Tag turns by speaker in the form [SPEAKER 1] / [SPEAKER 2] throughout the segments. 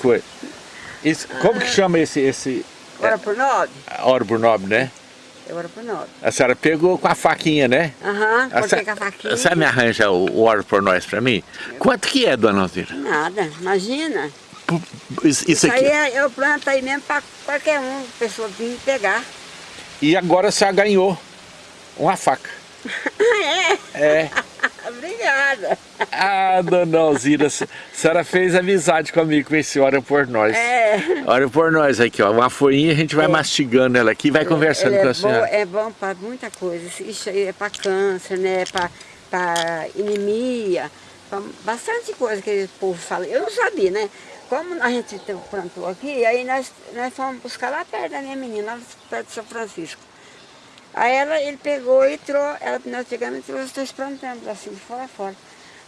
[SPEAKER 1] coisa. Isso, como que chama esse... esse
[SPEAKER 2] Hora por nove?
[SPEAKER 1] hora por nove, né?
[SPEAKER 2] É hora por nove.
[SPEAKER 1] A senhora pegou com a faquinha, né?
[SPEAKER 2] Aham,
[SPEAKER 1] A
[SPEAKER 2] cortei com a faquinha.
[SPEAKER 1] A senhora me arranja o, o hora por nós pra mim? Quanto que é, dona Alzira?
[SPEAKER 2] Nada, imagina.
[SPEAKER 1] Pu- Isso, isso
[SPEAKER 2] Isso
[SPEAKER 1] aqui.
[SPEAKER 2] aí é- eu planto aí mesmo para qualquer um, pessoa vir pegar.
[SPEAKER 1] E agora a senhora ganhou uma faca.
[SPEAKER 2] é?
[SPEAKER 1] É.
[SPEAKER 2] Obrigada.
[SPEAKER 1] Ah, dona Alzira, a senhora fez amizade comigo com esse Hora por Nós.
[SPEAKER 2] É.
[SPEAKER 1] Hora por Nós aqui, ó. Uma folhinha, a gente vai
[SPEAKER 2] É.
[SPEAKER 1] mastigando ela aqui e vai conversando
[SPEAKER 2] Ele
[SPEAKER 1] com
[SPEAKER 2] é
[SPEAKER 1] a senhora.
[SPEAKER 2] Bom, é bom para muita coisa. Isso aí é para câncer, né? Para anemia, pra bastante coisa que o povo fala. Eu não sabia, né? Como a gente plantou aqui, aí nós, nós fomos buscar lá perto da minha menina, lá perto de São Francisco. Aí ela, ele pegou e trouxe, ela, nós chegamos e trouxe dois plantando assim, de fora a fora.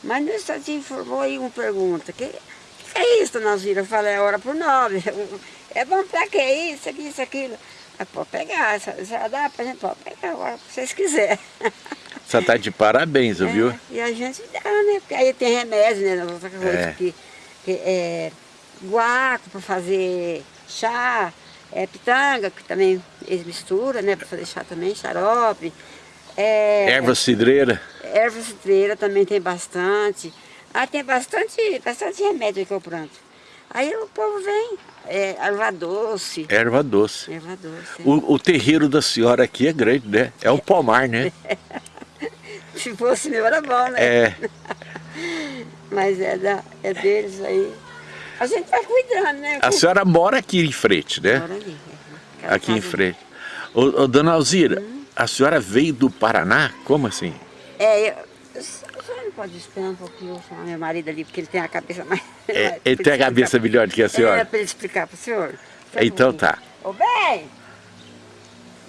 [SPEAKER 2] Mas no instantinho formou aí uma pergunta, que, que é isso, dona Alzira? Eu falei, é hora por nove. É bom pra quê? Isso, aqui, isso, aquilo. Aí pode pegar, se se dá pra gente, pode pegar a hora que vocês quiserem.
[SPEAKER 1] Você tá de parabéns, viu?
[SPEAKER 2] É, e a gente dá, né? Porque aí tem remédio, né?
[SPEAKER 1] É.
[SPEAKER 2] que, que é guaco para fazer chá, é pitanga, que também eles misturam, né? Para fazer chá também, xarope. É,
[SPEAKER 1] Erva cidreira.
[SPEAKER 2] Erva citreira também tem bastante. Ah, tem bastante, bastante remédio que eu planto. Aí o povo vem, é, erva doce.
[SPEAKER 1] Erva doce.
[SPEAKER 2] Erva doce.
[SPEAKER 1] O, o terreiro da senhora aqui é grande, né? É um pomar, né?
[SPEAKER 2] Se fosse meu era bom, né?
[SPEAKER 1] É.
[SPEAKER 2] Mas é, da, é deles aí. A gente vai cuidando, né?
[SPEAKER 1] A senhora mora aqui em frente, né?
[SPEAKER 2] Mora ali. é.
[SPEAKER 1] Aqui em frente. Ô, ô, dona Alzira, a senhora veio do Paraná? Como assim?
[SPEAKER 2] É, eu, a senhora não pode esperar um pouquinho eu meu marido ali, porque ele tem a cabeça mais...
[SPEAKER 1] É, ele tem a cabeça melhor do que a
[SPEAKER 2] É,
[SPEAKER 1] senhora?
[SPEAKER 2] para ele explicar para o senhor. Um
[SPEAKER 1] Então tá.
[SPEAKER 2] Ô, bem!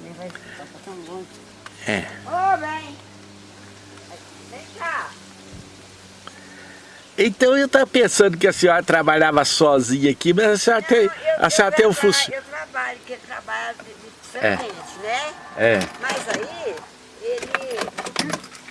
[SPEAKER 2] Ele vai explicar tão bom.
[SPEAKER 1] É.
[SPEAKER 2] Ô, bem! Vem cá!
[SPEAKER 1] Então eu estava pensando que a senhora trabalhava sozinha aqui, mas a senhora tem,
[SPEAKER 2] eu-
[SPEAKER 1] a senhora
[SPEAKER 2] eu
[SPEAKER 1] tem um funcionário.
[SPEAKER 2] Eu trabalho, porque ele trabalha de, de
[SPEAKER 1] É.
[SPEAKER 2] né?
[SPEAKER 1] É.
[SPEAKER 2] Mas aí, ele,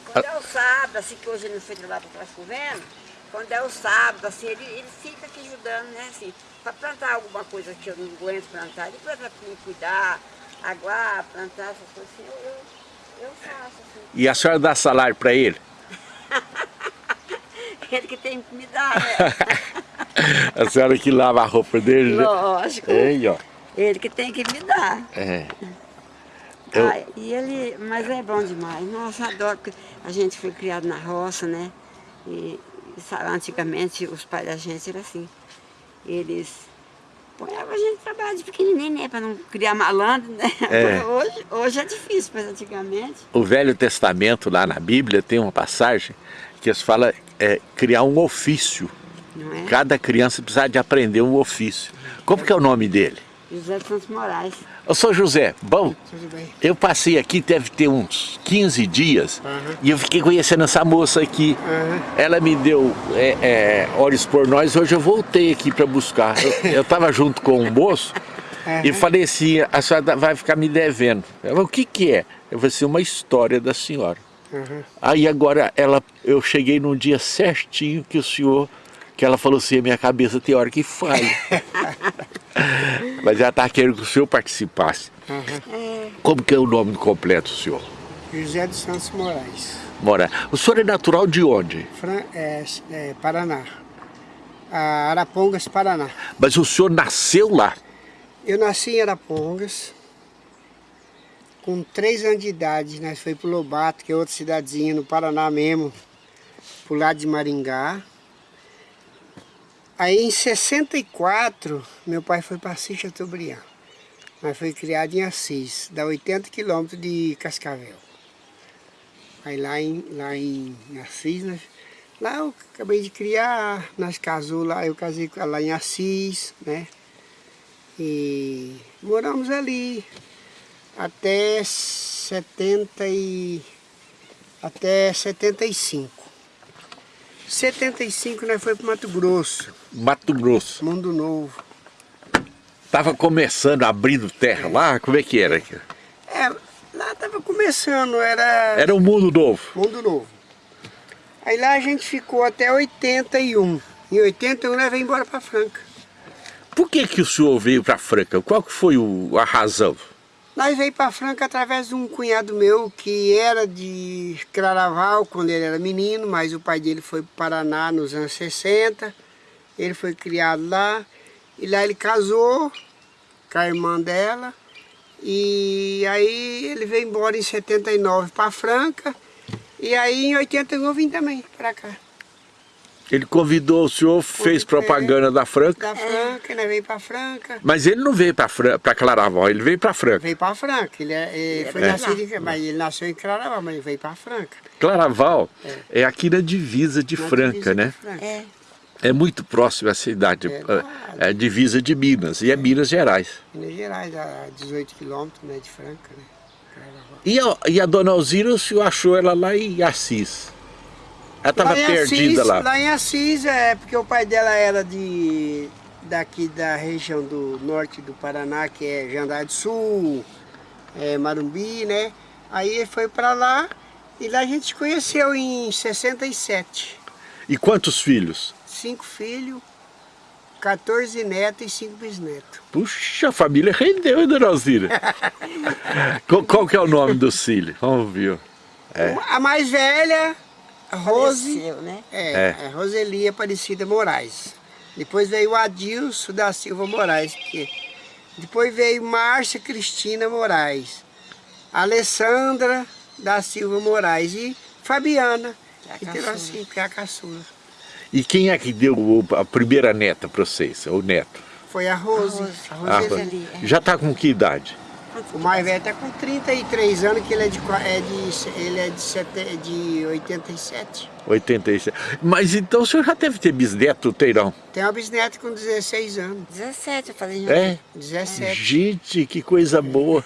[SPEAKER 2] quando é o sábado, assim que hoje ele não foi trabalhar para trás chovendo, quando é o sábado, assim, ele, ele fica aqui ajudando, né, assim, para plantar alguma coisa que eu não aguento plantar, ele planta para mim cuidar, aguar, plantar essas coisas assim, eu, eu, eu faço, assim.
[SPEAKER 1] E a senhora dá salário para ele?
[SPEAKER 2] Ele que tem que me dar, né?
[SPEAKER 1] A senhora que lava a roupa dele, né?
[SPEAKER 2] Lógico. Ele que tem que me dar.
[SPEAKER 1] É. Eu-
[SPEAKER 2] Ah, e ele, mas é bom demais. Nossa, adoro, a gente foi criado na roça, né? E, sabe, antigamente os pais da gente eram assim. Eles põevam a gente trabalhar de pequenininho, né? Para não criar malandro, né?
[SPEAKER 1] É.
[SPEAKER 2] Hoje, hoje é difícil, mas antigamente.
[SPEAKER 1] O Velho Testamento, lá na Bíblia, tem uma passagem que eles fala é, criar um ofício.
[SPEAKER 2] Não é?
[SPEAKER 1] Cada criança precisa de aprender um ofício. Como que é o nome dele?
[SPEAKER 2] José Santos Moraes.
[SPEAKER 1] Eu sou José, bom,
[SPEAKER 3] Tudo bem.
[SPEAKER 1] eu passei aqui, deve ter uns 15 dias, e eu fiquei conhecendo essa moça aqui. Ela me deu é, é, olhos por nós, hoje eu voltei aqui para buscar. Eu estava junto com um moço e falei assim, a senhora vai ficar me devendo. Ela falou, o que que é? Eu falei assim, uma história da senhora. Aí agora ela, eu cheguei num dia certinho que o senhor, que ela falou assim, a minha cabeça tem hora que falha. Mas ela está querendo que o senhor participasse. Como que é o nome completo senhor?
[SPEAKER 3] José dos Santos Moraes,
[SPEAKER 1] Mora. O senhor é natural de onde?
[SPEAKER 3] Fran, é, é, Paraná. A Arapongas, Paraná.
[SPEAKER 1] Mas o senhor nasceu lá.
[SPEAKER 3] Eu nasci em Arapongas. Com três anos de idade, nós fomos para Lobato, que é outra cidadezinha no Paraná mesmo, pro lado de Maringá. Aí em 64, meu pai foi para Assis Chateaubriand. Nós foi criado em Assis, dá 80 quilômetros de Cascavel. Aí lá em, lá em Assis, nós, lá eu acabei de criar, nós casou lá, eu casei lá em Assis, né? E moramos ali até 70 e até 75. 75 nós foi para Mato Grosso,
[SPEAKER 1] Mato Grosso.
[SPEAKER 3] Mundo Novo.
[SPEAKER 1] Tava começando, abrindo terra lá, como é que era?
[SPEAKER 3] É, lá estava começando, era
[SPEAKER 1] Era um mundo novo.
[SPEAKER 3] Mundo Novo. Aí lá a gente ficou até 81. Em 81 nós veio embora para Franca.
[SPEAKER 1] Por que, que o senhor veio para Franca? Qual que foi o, a razão?
[SPEAKER 3] Nós veio para Franca através de um cunhado meu que era de Claraval quando ele era menino, mas o pai dele foi para o Paraná nos anos 60. Ele foi criado lá e lá ele casou com a irmã dela. E aí ele veio embora em 79 para Franca. E aí em 81 eu vim também para cá.
[SPEAKER 1] Ele convidou o senhor, fez propaganda da Franca.
[SPEAKER 3] Da Franca, ele veio para Franca.
[SPEAKER 1] Mas ele não veio para Claraval, ele veio para Franca.
[SPEAKER 3] Veio para Franca. Ele, é, ele foi
[SPEAKER 1] É.
[SPEAKER 3] nascido em, mas ele nasceu em Claraval, mas ele veio para Franca.
[SPEAKER 1] Claraval é. aqui na divisa de
[SPEAKER 3] Na
[SPEAKER 1] Franca,
[SPEAKER 3] divisa
[SPEAKER 1] né?
[SPEAKER 3] de Franca.
[SPEAKER 2] É.
[SPEAKER 1] É muito próximo à cidade,
[SPEAKER 3] É,
[SPEAKER 1] é, é divisa de Minas, e é Minas Gerais.
[SPEAKER 3] Minas Gerais, a 18 quilômetros né, de Franca, né?
[SPEAKER 1] E a, e a dona Alzira, o senhor achou ela lá em Assis? Ela estava perdida
[SPEAKER 3] Assis,
[SPEAKER 1] lá.
[SPEAKER 3] Lá em Assis, é porque o pai dela era de daqui da região do norte do Paraná, que é Jandar do Sul, é, Marumbi, né? Aí ele foi para lá e lá a gente se conheceu em 67.
[SPEAKER 1] E quantos filhos?
[SPEAKER 3] Cinco filhos, 14 netos e cinco bisnetos.
[SPEAKER 1] Puxa, a família rendeu, hein, dona Alzira? qual, qual que é o nome do filho? Vamos ver. É.
[SPEAKER 3] A mais velha, Rose,
[SPEAKER 2] Faleceu, né?
[SPEAKER 3] é,
[SPEAKER 1] É.
[SPEAKER 3] é Roseli Aparecida Moraes. Depois veio o Adilson da Silva Moraes. Que... Depois veio Márcia Cristina Moraes. Alessandra da Silva Moraes e Fabiana.
[SPEAKER 2] Que é a caçula.
[SPEAKER 3] assim, que é a caçula.
[SPEAKER 1] E quem é que deu a primeira neta para vocês, o neto?
[SPEAKER 3] Foi a Rose.
[SPEAKER 2] Rose.
[SPEAKER 3] A
[SPEAKER 1] Ah,
[SPEAKER 3] Roseli.
[SPEAKER 2] ali, é.
[SPEAKER 1] já está com que idade?
[SPEAKER 3] O mais velho está com 33 anos, que ele é de, é de, ele é de, sete, de 87.
[SPEAKER 1] 87. Mas então o senhor já deve ter bisneto, Teirão?
[SPEAKER 3] Tem uma bisneta com 16 anos.
[SPEAKER 2] 17 eu falei.
[SPEAKER 1] É?
[SPEAKER 3] 17.
[SPEAKER 1] Gente, que coisa boa.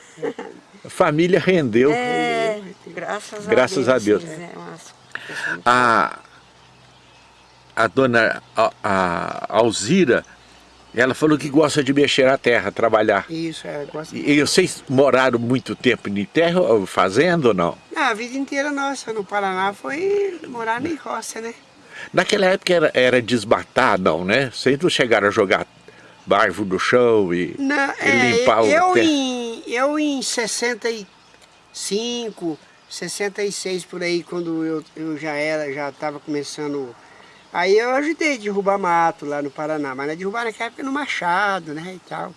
[SPEAKER 1] A família rendeu.
[SPEAKER 2] É, graças,
[SPEAKER 1] Graças
[SPEAKER 2] a
[SPEAKER 1] a
[SPEAKER 2] Deus.
[SPEAKER 1] Deus.
[SPEAKER 2] eles é umas pessoas muito-
[SPEAKER 1] A, a dona a, a Alzira, ela falou que gosta de mexer a terra, trabalhar.
[SPEAKER 3] Isso, é. Gosto...
[SPEAKER 1] E, e vocês moraram muito tempo em terra, ou fazenda ou não?
[SPEAKER 3] Ah, a vida inteira nossa no Paraná foi morar em roça, né?
[SPEAKER 1] Naquela época era, era desmatar, não, né? Vocês não chegaram a jogar barvo no chão e,
[SPEAKER 3] Não,
[SPEAKER 1] e
[SPEAKER 3] é,
[SPEAKER 1] limpar o
[SPEAKER 3] eu,
[SPEAKER 1] terra.
[SPEAKER 3] em, eu em 65, 66 por aí, quando eu, eu já era, já estava começando. Aí eu ajudei a derrubar mato lá no Paraná, mas não derrubar naquela época no Machado, né? E tal.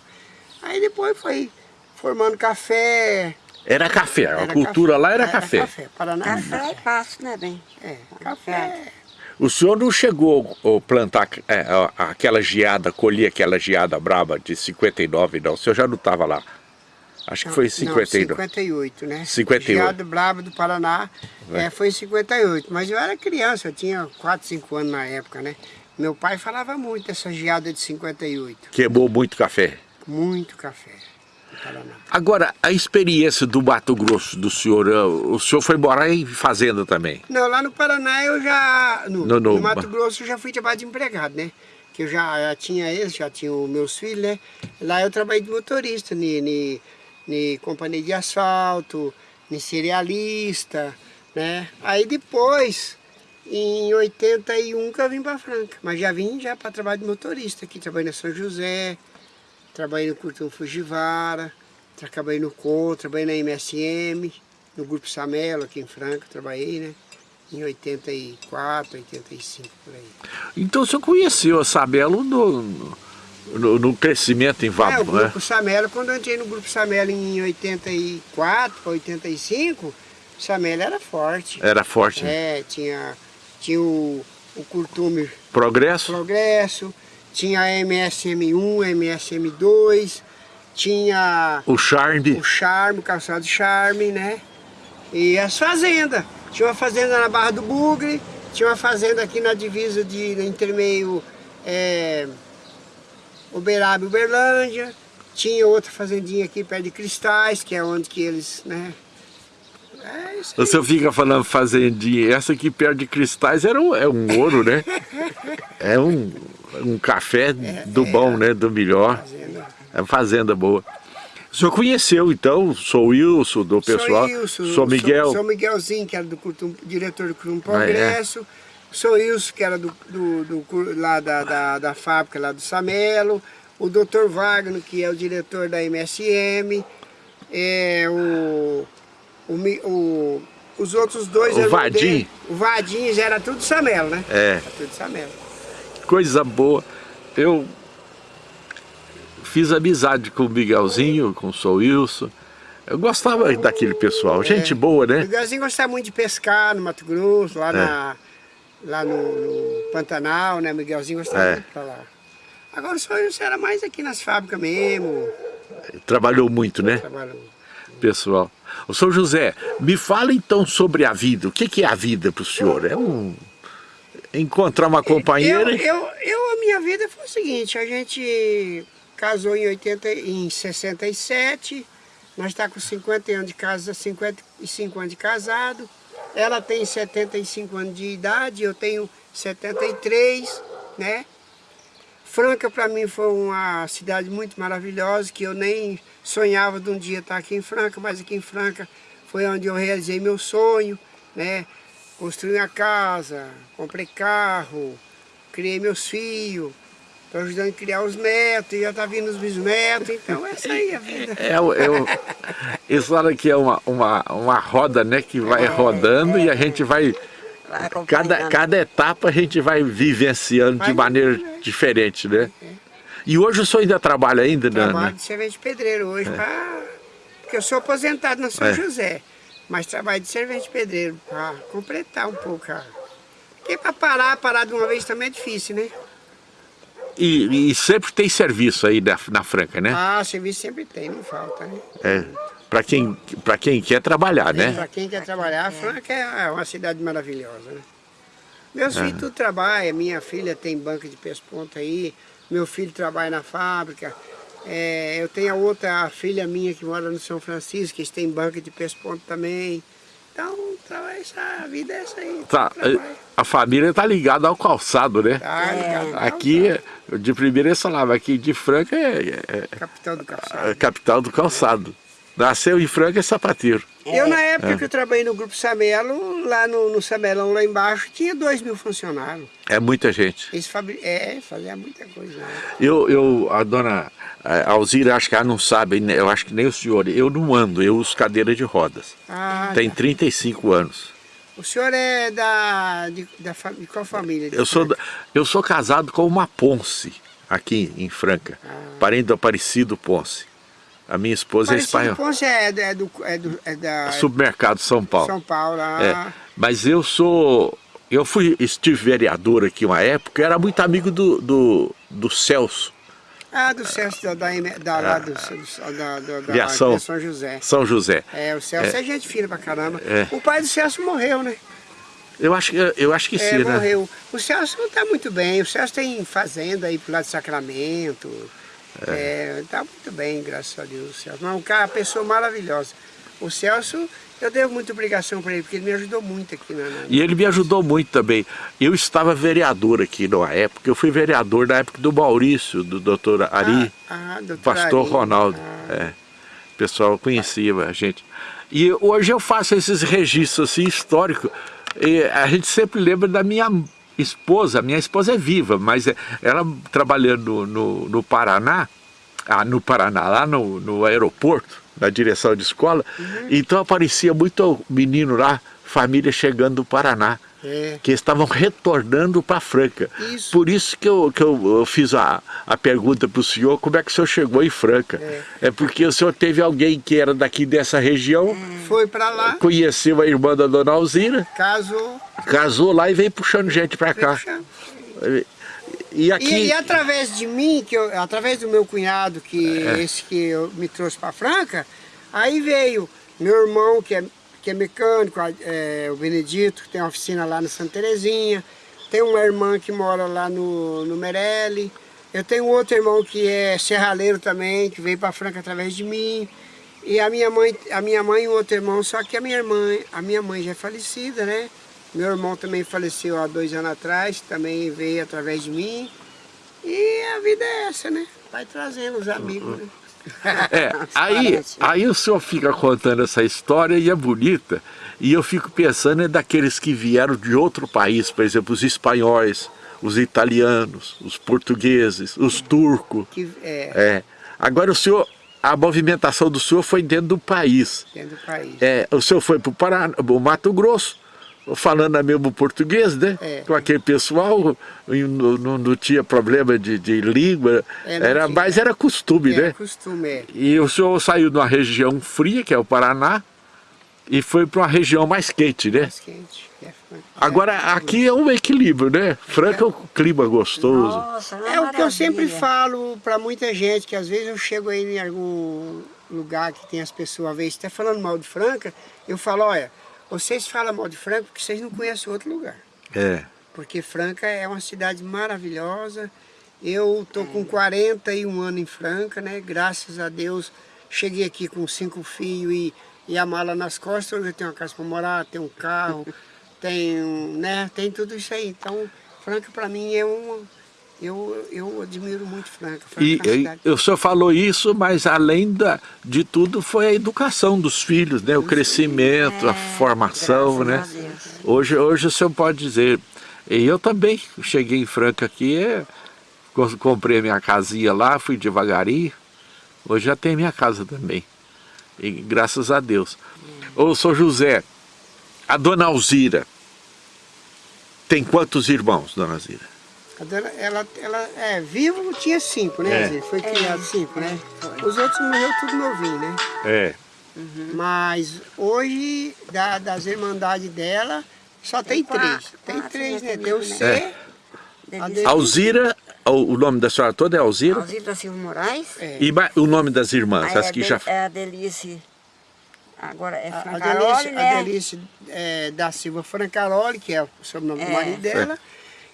[SPEAKER 3] Aí depois foi formando café.
[SPEAKER 1] Era café, a
[SPEAKER 3] era
[SPEAKER 1] cultura
[SPEAKER 3] café,
[SPEAKER 1] lá era, café.
[SPEAKER 3] café. Paraná.
[SPEAKER 2] Café e passo, né, bem?
[SPEAKER 3] É, café.
[SPEAKER 1] O senhor não chegou a plantar é, a- aquela geada, colher aquela geada braba de 59, não? O senhor já não estava lá? Acho que foi em
[SPEAKER 3] Não,
[SPEAKER 1] 59.
[SPEAKER 3] 58, né?
[SPEAKER 1] 58.
[SPEAKER 3] Geada Brava do Paraná é, foi em 58. Mas eu era criança, eu tinha 4, 5 anos na época, né? Meu pai falava muito dessa geada de 58.
[SPEAKER 1] Queimou muito café.
[SPEAKER 3] Muito café.
[SPEAKER 1] Agora, a experiência do Mato Grosso do senhor, eh, o senhor foi morar em fazenda também?
[SPEAKER 3] Não, lá no Paraná eu já. No,
[SPEAKER 1] No- no-
[SPEAKER 3] no Mato Grosso eu já fui trabalhar de empregado, né? Que eu já, já tinha eles, já tinha os meus filhos, né? Lá eu trabalhei de motorista, ni, ni, ni companhia de asfalto, ni cerealista, né? Aí depois, em 81 que eu vim para Franca. Mas já vim já para trabalhar de motorista aqui, trabalhei na São José, trabalhei no Curtão Fujivara, trabalhei no CON, trabalhei na MSM, no Grupo Samelo aqui em Franca, trabalhei, né? Em 84, 85, por aí.
[SPEAKER 1] Então o senhor conheceu a Sabelo no, no, no crescimento em
[SPEAKER 3] É, o
[SPEAKER 1] Vabo, né?
[SPEAKER 3] Grupo Samelo, quando eu entrei no Grupo Samelo em 84 para 85, o Samelo era forte.
[SPEAKER 1] Era forte. né?
[SPEAKER 3] É, tinha, tinha o, o Curtume
[SPEAKER 1] Progresso?
[SPEAKER 3] Progresso, tinha a MSM1, MSM2, tinha
[SPEAKER 1] O Charme?
[SPEAKER 3] o Charme, o calçado Charme, né? E as fazendas. Tinha uma fazenda na Barra do Bugre, tinha uma fazenda aqui na divisa de no intermeio é, Uberaba e Uberlândia. Tinha outra fazendinha aqui perto de Cristais, que é onde que eles, né? É
[SPEAKER 1] senhor fica falando fazendinha, essa aqui perto de cristais era um, é um ouro, né? É um, um café do bom, né? Do melhor.
[SPEAKER 3] Fazenda.
[SPEAKER 1] É uma fazenda boa. O senhor conheceu, então, sou Wilson, do pessoal,
[SPEAKER 3] Sou Wilson,
[SPEAKER 1] sou Miguel.
[SPEAKER 3] Sou, sou Miguelzinho, que era do diretor do Curtum
[SPEAKER 1] Ah, é?
[SPEAKER 3] Sou Wilson, que era do, do, do lá da, da, da fábrica lá do Samelo. o Dr. Wagner, que é o diretor da MSM, é, o, o, o os outros dois...
[SPEAKER 1] O Vadim.
[SPEAKER 3] O Vadim já era tudo Samelo, né?
[SPEAKER 1] É.
[SPEAKER 3] Era tudo Samelo.
[SPEAKER 1] Coisa boa. Eu fiz amizade com o Miguelzinho, com o Sou Wilson. Eu gostava daquele pessoal, gente é. boa, né?
[SPEAKER 3] O Miguelzinho gostava muito de pescar no Mato Grosso, lá, é. na, lá no, no, Pantanal, né? Miguelzinho gostava é. muito pra lá. Agora o Wilson era mais aqui nas fábricas mesmo.
[SPEAKER 1] Trabalhou muito, né?
[SPEAKER 3] Trabalhou.
[SPEAKER 1] Pessoal. O São José, me fala então sobre a vida. O que, que é a vida para o senhor? É um... Encontrar uma companheira?
[SPEAKER 3] Eu, eu, eu, a minha vida foi o seguinte, a gente casou em, 80, em 67, nós estamos tá com 50 anos de casa, 55 anos de casado, ela tem 75 anos de idade, eu tenho 73, né? Franca para mim foi uma cidade muito maravilhosa, que eu nem sonhava de um dia estar aqui em Franca, mas aqui em Franca foi onde eu realizei meu sonho, né? Construí uma casa, comprei carro, criei meus filhos, estou ajudando a criar os netos, já está vindo os bisnetos, então essa aí é a vida.
[SPEAKER 1] É, eu, eu, isso aqui é uma, uma, uma roda né, que vai é, rodando é, e a gente vai cada, cada etapa a gente vai vivenciando vai de maneira diferente, né? E hoje o senhor ainda trabalha ainda?
[SPEAKER 3] Né? Trabalho de servente pedreiro hoje, é. pra... porque eu sou aposentado na São é. José. Mas trabalho de servente pedreiro para completar um pouco. Porque para parar, parar de uma vez também é difícil, né?
[SPEAKER 1] E, e sempre tem serviço aí na, na Franca, né?
[SPEAKER 3] Ah, serviço sempre tem, não falta, né?
[SPEAKER 1] É para quem, quem quer trabalhar, né?
[SPEAKER 3] Para quem quer trabalhar, Franca é uma cidade maravilhosa, né? Meus filhos tudo trabalham, minha filha tem banca de pesponta aí, meu filho trabalha na fábrica, é, eu tenho a outra filha minha que mora no São Francisco, que tem banca de pesponto também. Então, essa, a vida é essa aí.
[SPEAKER 1] Tá, a família está ligada ao calçado, né?
[SPEAKER 3] Tá ligado.
[SPEAKER 1] É. Aqui, de primeira eles falavam, aqui de Franca é,
[SPEAKER 3] é capital do calçado.
[SPEAKER 1] capital do calçado. Nasceu em Franca é sapateiro.
[SPEAKER 3] Eu, na época é. que eu trabalhei no Grupo Samelo, lá no, no Samelão, lá embaixo, tinha dois mil funcionários.
[SPEAKER 1] É muita gente.
[SPEAKER 3] Eles fabri... É, fazia muita coisa. Né?
[SPEAKER 1] Eu, eu, a dona Alzira, acho que ela não sabe, eu acho que nem o senhor, eu não ando, eu uso cadeira de rodas. Ah, Tem tá. 35 anos.
[SPEAKER 3] O senhor é da, de, da, de qual família?
[SPEAKER 1] De eu, sou, eu sou casado com uma Ponce, aqui em Franca, ah. parente do Aparecido Ponce. A minha esposa é espanhola.
[SPEAKER 3] Ponce é, é, do, é, do, é da...
[SPEAKER 1] Supermercado São Paulo.
[SPEAKER 3] São Paulo, ah.
[SPEAKER 1] é. Mas eu sou... Eu fui, estive vereador aqui uma época, eu era muito amigo do, do, do Celso.
[SPEAKER 3] Ah, do Celso da, da, da, lá do, da, da,
[SPEAKER 1] da, São,
[SPEAKER 3] São José.
[SPEAKER 1] São José.
[SPEAKER 3] É, o Celso é, é gente fina pra caramba. É. O pai do Celso morreu, né?
[SPEAKER 1] Eu acho, eu acho que
[SPEAKER 3] é,
[SPEAKER 1] sim,
[SPEAKER 3] morreu. né? morreu. O Celso não está muito bem. O Celso tem fazenda aí pro lado de Sacramento. É. tá muito bem, graças a Deus, o Celso. Mas um cara, uma pessoa maravilhosa. O Celso, eu devo muita obrigação para ele, porque ele me ajudou muito aqui. Na, na...
[SPEAKER 1] E ele me ajudou muito também. Eu estava vereador aqui na época, eu fui vereador na época do Maurício, do doutor Ari,
[SPEAKER 3] ah, ah, doutor
[SPEAKER 1] pastor
[SPEAKER 3] Ari.
[SPEAKER 1] Ronaldo. Ah. É. O pessoal conhecia a gente. E hoje eu faço esses registros assim, históricos. E a gente sempre lembra da minha esposa, minha esposa é viva, mas é, ela trabalhando no, no Paraná, ah, no Paraná, lá no, no aeroporto, na direção de escola, uhum. então aparecia muito menino lá, família chegando do Paraná. É. que estavam retornando para Franca.
[SPEAKER 3] Isso.
[SPEAKER 1] Por isso que eu, que eu, eu fiz a, a pergunta para o senhor, como é que o senhor chegou em Franca? É. é. porque o senhor teve alguém que era daqui dessa região,
[SPEAKER 3] foi para lá,
[SPEAKER 1] conheceu a irmã da dona Alzira,
[SPEAKER 3] casou,
[SPEAKER 1] casou lá e veio puxando gente para cá.
[SPEAKER 3] E, aqui... E, e, através de mim, que eu, através do meu cunhado, que é. esse que eu, me trouxe para Franca, aí veio meu irmão, que é que é mecânico, é, o Benedito, que tem uma oficina lá no Santa Terezinha. Tem uma irmã que mora lá no, no Merelli. Eu tenho outro irmão que é serraleiro também, que veio para Franca através de mim. E a minha mãe, a minha mãe e um outro irmão, só que a minha irmã, a minha mãe já é falecida, né? Meu irmão também faleceu há dois anos atrás, também veio através de mim. E a vida é essa, né? Vai trazendo os amigos, né?
[SPEAKER 1] É, aí, aí o senhor fica contando essa história e é bonita, e eu fico pensando é daqueles que vieram de outro país, por exemplo, os espanhóis, os italianos, os portugueses, os turcos.
[SPEAKER 3] Que, é,
[SPEAKER 1] É. Agora o senhor, a movimentação do senhor foi dentro do país.
[SPEAKER 3] dentro do país.
[SPEAKER 1] É, o senhor foi para o Mato Grosso, falando a mesmo português, né?
[SPEAKER 3] É.
[SPEAKER 1] Com aquele pessoal, não, não- não tinha problema de, de língua,
[SPEAKER 3] É,
[SPEAKER 1] era,
[SPEAKER 3] tinha.
[SPEAKER 1] mas era costume,
[SPEAKER 3] É,
[SPEAKER 1] né?
[SPEAKER 3] costume, é.
[SPEAKER 1] E o senhor saiu de uma região fria, que é o Paraná, e foi para uma região mais quente, né?
[SPEAKER 3] Mais quente. É,
[SPEAKER 1] Agora, aqui é um equilíbrio, né? Franca é um clima gostoso.
[SPEAKER 2] Nossa, uma
[SPEAKER 3] É o que eu sempre falo para muita gente, que às vezes eu chego aí em algum lugar que tem as pessoas, às vezes até falando mal de Franca, eu falo, olha, vocês falam mal de Franca porque vocês não conhecem outro lugar.
[SPEAKER 1] É.
[SPEAKER 3] Porque Franca é uma cidade maravilhosa. Eu tô com 41 anos em Franca, né? Graças a Deus, cheguei aqui com cinco filhos e, e a mala nas costas. Hoje eu tenho uma casa para morar, tenho um carro, tenho, né? Tem tudo isso aí. Então, Franca para mim é um... Eu, eu admiro muito Franca. Franca
[SPEAKER 1] E,
[SPEAKER 3] é
[SPEAKER 1] e o senhor falou isso, mas além da, de tudo foi a educação dos filhos, né? O crescimento, a formação, né?
[SPEAKER 2] É, a.
[SPEAKER 1] Hoje, hoje o senhor pode dizer, e eu também cheguei em Franca aqui, é, co- comprei minha casinha lá, fui devagarinho, hoje já tenho minha casa também, e graças a Deus. Ô, senhor José, a dona Alzira, tem quantos irmãos, dona Alzira?
[SPEAKER 3] A dona, ela, ela é vivo, tinha cinco, né?
[SPEAKER 1] É.
[SPEAKER 3] Zé? Foi criado cinco, né? Os outros morreram tudo novinho, né?
[SPEAKER 1] É.
[SPEAKER 3] Mas hoje, da- das irmandades dela, só tem,
[SPEAKER 2] Tem
[SPEAKER 3] três.
[SPEAKER 2] quatro,
[SPEAKER 3] Tem
[SPEAKER 2] quatro
[SPEAKER 3] três, né?
[SPEAKER 2] tem
[SPEAKER 3] Tem o C,
[SPEAKER 1] né?
[SPEAKER 3] a
[SPEAKER 1] Alzira, o, nome da senhora toda é Alzira?
[SPEAKER 2] Alzira da Silva Moraes.
[SPEAKER 3] é,
[SPEAKER 1] E o nome das irmãs,
[SPEAKER 2] Aí
[SPEAKER 1] as
[SPEAKER 2] é
[SPEAKER 1] que
[SPEAKER 2] de-
[SPEAKER 1] já...
[SPEAKER 2] É a Delice. Agora é
[SPEAKER 3] a, a
[SPEAKER 2] Francaroli,
[SPEAKER 3] Delice,
[SPEAKER 2] né?
[SPEAKER 3] a Delice é, da Silva Francaroli, que é o sobrenome do
[SPEAKER 2] É.
[SPEAKER 3] marido dela.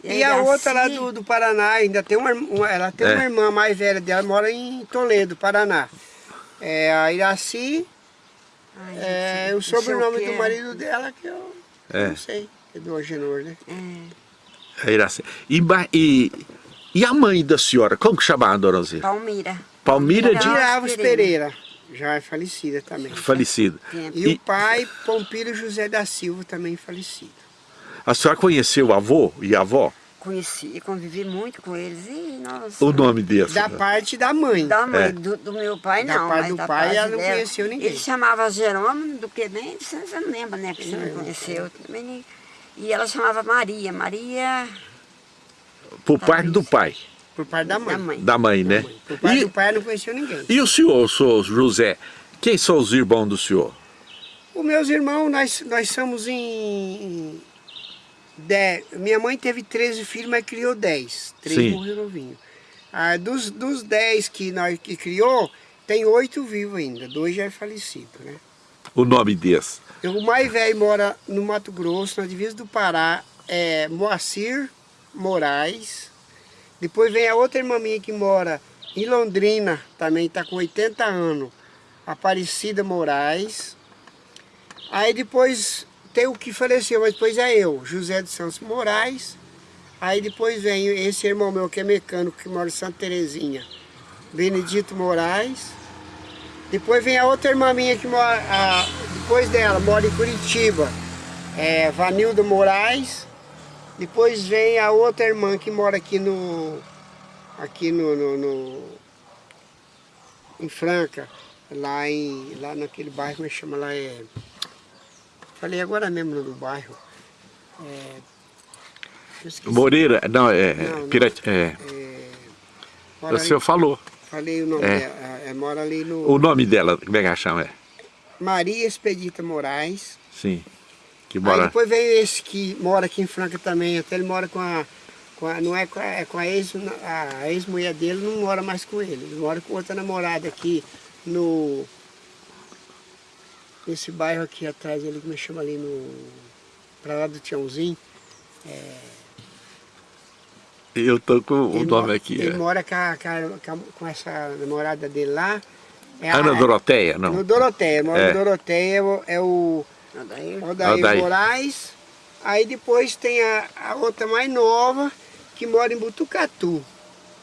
[SPEAKER 2] E
[SPEAKER 3] E, a
[SPEAKER 2] a
[SPEAKER 3] outra lá
[SPEAKER 2] Ci-
[SPEAKER 3] do, do Paraná, ainda tem uma, uma- ela tem
[SPEAKER 1] É.
[SPEAKER 3] uma irmã mais velha dela, mora em Toledo, Paraná. É a Iraci,
[SPEAKER 2] Ai,
[SPEAKER 3] é,
[SPEAKER 2] gente,
[SPEAKER 3] o sobrenome do
[SPEAKER 2] é.
[SPEAKER 3] marido dela que eu
[SPEAKER 1] É.
[SPEAKER 3] não sei, é do Agenor, né?
[SPEAKER 2] É,
[SPEAKER 1] É Iracema. E, e, e a mãe da senhora, como que chamava a dona Alzira?
[SPEAKER 2] Palmira.
[SPEAKER 1] Palmira de...
[SPEAKER 2] Palmira.
[SPEAKER 3] Alves Pereira, já é falecida também.
[SPEAKER 1] Falecida.
[SPEAKER 2] Tempo.
[SPEAKER 3] E,
[SPEAKER 1] E
[SPEAKER 3] o pai, Pompílio José da Silva, também falecido.
[SPEAKER 1] A senhora conheceu o avô e a avó?
[SPEAKER 2] Conheci, convivi muito com eles e nossa.
[SPEAKER 1] O nome desse?
[SPEAKER 3] Da parte da mãe.
[SPEAKER 2] Da mãe,
[SPEAKER 1] É.
[SPEAKER 2] do, do meu pai
[SPEAKER 3] Da
[SPEAKER 2] não,
[SPEAKER 3] parte
[SPEAKER 2] mas
[SPEAKER 3] do
[SPEAKER 2] da
[SPEAKER 3] pai,
[SPEAKER 2] parte
[SPEAKER 3] ela não conheceu ninguém.
[SPEAKER 2] Ele chamava Jerônimo, do que nem, você não lembra, né? Porque você não conheceu. Também nem- E ela chamava Maria, Maria
[SPEAKER 1] Por parte do pai,
[SPEAKER 3] Por parte da mãe.
[SPEAKER 2] da mãe.
[SPEAKER 1] da mãe, né?
[SPEAKER 3] Por parte do
[SPEAKER 1] E,
[SPEAKER 3] pai, ela não conheceu ninguém.
[SPEAKER 1] e o senhor, o senhor José, quem são os irmãos do senhor?
[SPEAKER 3] Os meus irmãos, nós, nós somos em... em dez- minha mãe teve 13 filhos, mas criou 10. Três
[SPEAKER 1] Sim.
[SPEAKER 3] morreram novinhos. Ah, dos, dos 10 que, nós, que criou, tem oito vivos ainda. Dois já é falecido, né?
[SPEAKER 1] O nome desse?
[SPEAKER 3] O mais velho mora no Mato Grosso, na divisa do Pará, é Moacir Moraes. Depois vem a outra irmã minha que mora em Londrina, também está com 80 anos, Aparecida Moraes. Aí depois tem o que faleceu, mas depois é eu, José de Santos Moraes. Aí depois vem esse irmão meu que é mecânico, que mora em Santa Terezinha, Benedito Moraes. Depois vem a outra irmã minha que mora, a- depois dela, mora em Curitiba, é Vanilda Moraes. Depois vem a outra irmã que mora aqui no, aqui no, no- no- em Franca, lá, em, lá naquele bairro, como é que chama lá, é, falei agora mesmo no bairro. É.
[SPEAKER 1] Moreira? Não, é...
[SPEAKER 3] Não, não.
[SPEAKER 1] Pirat- é
[SPEAKER 3] Mora
[SPEAKER 1] o senhor falou.
[SPEAKER 3] falei o nome
[SPEAKER 1] É.
[SPEAKER 3] dela, é, é, mora ali no
[SPEAKER 1] O nome dela, como é que ela chama? É?
[SPEAKER 3] Maria Expedita Moraes.
[SPEAKER 1] Sim. Que
[SPEAKER 3] Aí
[SPEAKER 1] mora...
[SPEAKER 3] depois veio esse que mora aqui em Franca também, até ele mora com a, com a não é com a, é com a ex, a ex-mulher dele, não mora mais com ele, ele mora com outra namorada aqui no, nesse bairro aqui atrás, ali, como é que chama ali no, pra lá do Tiãozinho.
[SPEAKER 1] Eu tô com o
[SPEAKER 3] Ele
[SPEAKER 1] nome aqui.
[SPEAKER 3] Ele
[SPEAKER 1] é.
[SPEAKER 3] mora com, a- com a- com essa namorada dele lá. É a-
[SPEAKER 1] Ana Doroteia,
[SPEAKER 3] No
[SPEAKER 1] não?
[SPEAKER 3] Doroteia, mora
[SPEAKER 1] É.
[SPEAKER 3] no Doroteia, é o- é
[SPEAKER 2] Odair.
[SPEAKER 3] Odair
[SPEAKER 1] Odair.
[SPEAKER 3] Moraes. Aí depois tem a, a outra mais nova, que mora em Butucatu.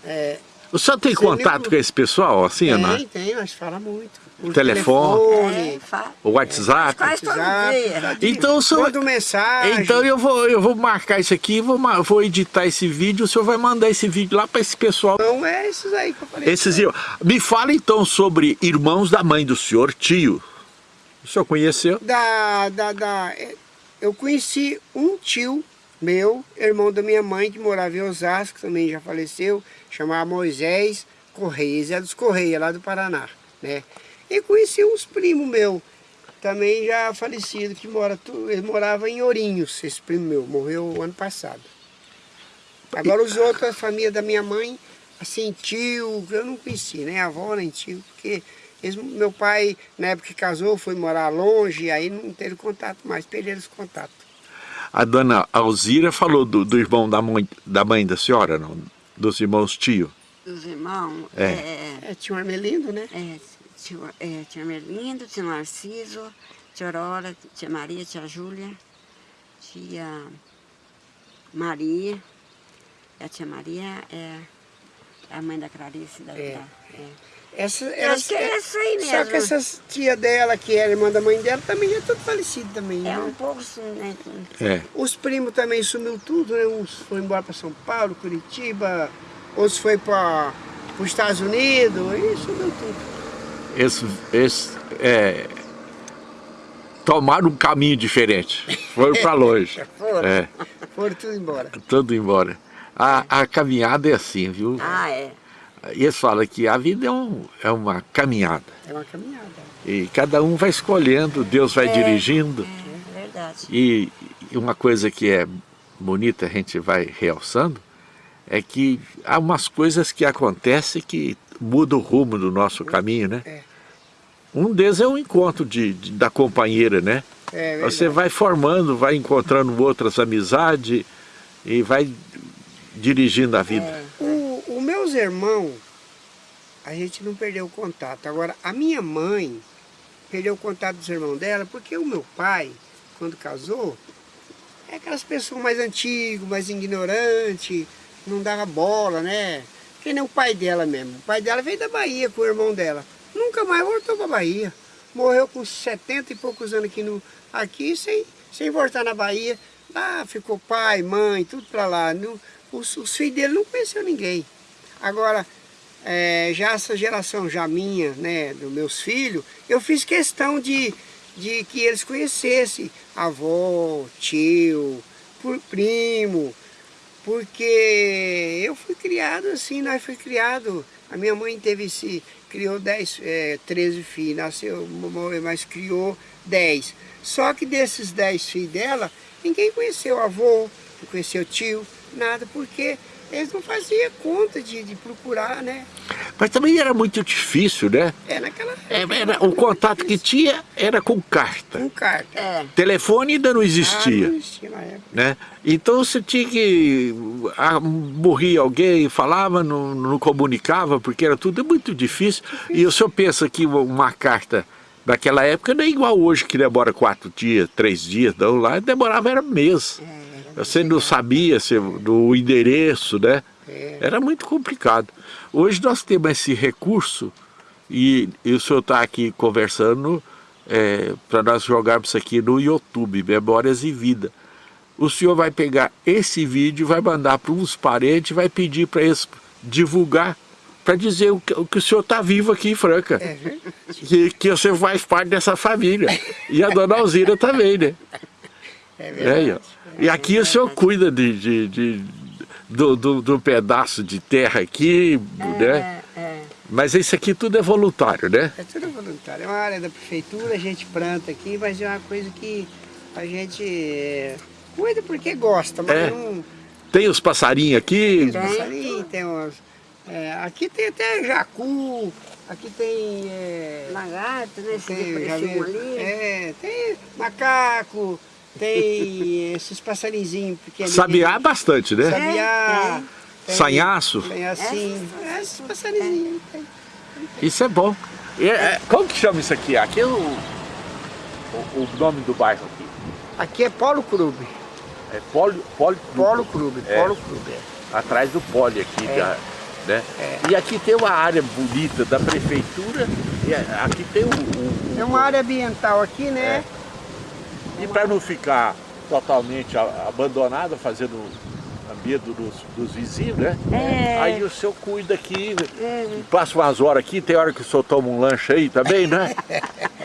[SPEAKER 3] É,
[SPEAKER 1] O senhor tem contato com esse pessoal, assim, ou não?
[SPEAKER 3] Tem, tem, nós falamos muito. Por
[SPEAKER 1] Telefone.
[SPEAKER 2] É, fa-
[SPEAKER 1] O WhatsApp?
[SPEAKER 2] Quase todo dia.
[SPEAKER 1] Então, o senhor...
[SPEAKER 3] Manda mensagem.
[SPEAKER 1] Então eu vou, eu vou marcar isso aqui, vou, vou editar esse vídeo, o senhor vai mandar esse vídeo lá para esse pessoal.
[SPEAKER 3] Então é esses aí que eu falei.
[SPEAKER 1] Esses irmãos. Me fala então sobre irmãos da mãe do senhor, tio. O senhor conheceu?
[SPEAKER 3] Da, da, da, é, eu conheci um tio meu, irmão da minha mãe, que morava em Osasco, também já faleceu, chamava Moisés Correia, Zé dos Correia, lá do Paraná, né? E conheci uns primos meu, também já falecido, que mora, tu- ele morava em Ourinhos, esse primo meu, morreu ano passado. Agora os outros, a família da minha mãe, assim, tio, eu não conheci, nem avó, nem tio, porque eles- meu pai, na época que casou, foi morar longe, aí não teve contato mais, perderam esse contato.
[SPEAKER 1] A dona Alzira falou do, do irmão da mãe, da mãe da senhora, não? Dos irmãos tio.
[SPEAKER 2] Dos irmãos,
[SPEAKER 1] É.
[SPEAKER 2] é,
[SPEAKER 3] É, tinha um Armelindo, né?
[SPEAKER 2] é, tio, é, tia Merlindo, tia Narciso, tia Aurora, tia Maria, tia Júlia, tia Maria. A tia Maria é a mãe da Clarice. Da,
[SPEAKER 3] É.
[SPEAKER 2] da- é.
[SPEAKER 3] Essa,
[SPEAKER 2] Eu acho que é essa aí
[SPEAKER 3] Só
[SPEAKER 2] mesmo.
[SPEAKER 3] que essas tia dela, que era irmã da mãe dela, também é tudo falecido também,
[SPEAKER 2] É
[SPEAKER 3] né?
[SPEAKER 2] um pouco assim, né?
[SPEAKER 1] É.
[SPEAKER 3] Os primos também sumiu tudo, né? Uns foram embora para São Paulo, Curitiba, outros foi para os Estados Unidos, e sumiu tudo.
[SPEAKER 1] Eles, eles é, tomaram um caminho diferente. Foram para longe.
[SPEAKER 2] Foram.
[SPEAKER 1] É,
[SPEAKER 3] Foram tudo embora.
[SPEAKER 1] tudo embora. A, a caminhada é assim, viu?
[SPEAKER 2] Ah, é.
[SPEAKER 1] E eles falam que a vida é, um, é uma caminhada.
[SPEAKER 3] É uma caminhada.
[SPEAKER 1] E cada um vai escolhendo, Deus vai dirigindo.
[SPEAKER 2] É verdade.
[SPEAKER 1] E e uma coisa que é bonita, a gente vai realçando, é que há umas coisas que acontecem que mudam o rumo do nosso caminho, né?
[SPEAKER 3] É.
[SPEAKER 1] Um deles é o encontro de, de- da companheira, né?
[SPEAKER 3] É verdade.
[SPEAKER 1] Você vai formando, vai encontrando outras amizades e vai dirigindo a vida.
[SPEAKER 3] O, o meus irmãos, a gente não perdeu o contato. Agora, a minha mãe perdeu o contato dos irmãos dela, porque o meu pai, quando casou, é aquelas pessoas mais antigas, mais ignorantes, não dava bola, né? Que nem o pai dela mesmo. O pai dela veio da Bahia com o irmão dela. Nunca mais voltou para Bahia. Morreu com 70 e poucos anos aqui, no, aqui sem, sem voltar na Bahia. Lá ficou pai, mãe, tudo para lá. Os, os filhos dele não conheceu ninguém. Agora, é, já essa geração já minha, né, dos meus filhos, eu fiz questão de, de que eles conhecessem avó, tio, primo, porque eu fui criado assim, nós fui criado, a minha mãe teve esse, criou 10, é, 13 filhos, nasceu, mas criou 10. Só que desses 10 filhos dela, ninguém conheceu avô, não conheceu tio, nada, porque eles não faziam conta de, de procurar, né?
[SPEAKER 1] Mas também era muito difícil, né?
[SPEAKER 3] É naquela
[SPEAKER 1] É, era- o contato que tinha era com carta.
[SPEAKER 3] com carta.
[SPEAKER 2] É.
[SPEAKER 1] Telefone ainda não
[SPEAKER 3] Ah,
[SPEAKER 1] existia.
[SPEAKER 3] não existia na época.
[SPEAKER 1] né? Então você tinha que ah, morria alguém, falava, não, não comunicava, porque era tudo muito difícil. E o senhor pensa que uma carta daquela época não é igual hoje, que demora quatro dias, três dias, não, lá demorava era mês. Você não sabia se, do endereço, né?
[SPEAKER 3] É.
[SPEAKER 1] Era muito complicado. Hoje nós temos esse recurso e, e o senhor está aqui conversando para nós jogarmos isso aqui no YouTube, Memórias e Vida. O senhor vai pegar esse vídeo, vai mandar para uns parentes, vai pedir para eles divulgar, para dizer o que, o que o senhor está vivo aqui em Franca.
[SPEAKER 3] É.
[SPEAKER 1] Que, que você faz parte dessa família. E a dona Alzira também, né?
[SPEAKER 3] É
[SPEAKER 1] É,
[SPEAKER 3] verdade.
[SPEAKER 1] ó. E aqui o senhor cuida de, de, de- do, do, do pedaço de terra aqui, né?
[SPEAKER 2] É, é.
[SPEAKER 1] Mas isso aqui tudo é voluntário, né?
[SPEAKER 3] É tudo voluntário. É uma área da prefeitura, a gente planta aqui, mas é uma coisa que a gente é, cuida porque gosta, mas
[SPEAKER 1] É.
[SPEAKER 3] não...
[SPEAKER 1] Tem os passarinhos aqui,
[SPEAKER 3] Tem passarinho, tem umas... é, aqui tem até jacu, aqui tem... é,
[SPEAKER 2] Lagarto, né?
[SPEAKER 3] Tem, já
[SPEAKER 2] depressivo
[SPEAKER 3] vi-
[SPEAKER 2] ali.
[SPEAKER 3] é, tem macaco, tem esses passarinzinhos pequenos.
[SPEAKER 1] sabiá bastante, né?
[SPEAKER 3] Sabiá. tem-
[SPEAKER 1] Sanhaço.
[SPEAKER 3] Tem assim, esses passarinzinhos. tem.
[SPEAKER 1] Isso é bom. E é- é- como que chama isso aqui? Aqui é o, o, o nome do bairro aqui.
[SPEAKER 3] Aqui é Polo Clube.
[SPEAKER 1] É Poli, Poli,
[SPEAKER 3] Polo Clube,
[SPEAKER 1] É.
[SPEAKER 3] Polo Clube. é.
[SPEAKER 1] Atrás do Poli aqui.
[SPEAKER 3] É.
[SPEAKER 1] da- Né?
[SPEAKER 3] É.
[SPEAKER 1] E aqui tem uma área bonita da prefeitura, e aqui tem o... o- o-
[SPEAKER 3] É uma área ambiental aqui, né?
[SPEAKER 1] E para não ficar totalmente abandonada, fazendo medo dos, dos vizinhos, né?
[SPEAKER 2] É.
[SPEAKER 1] Aí o senhor cuida aqui, passa umas horas aqui, tem hora que o senhor toma um lanche aí também, né?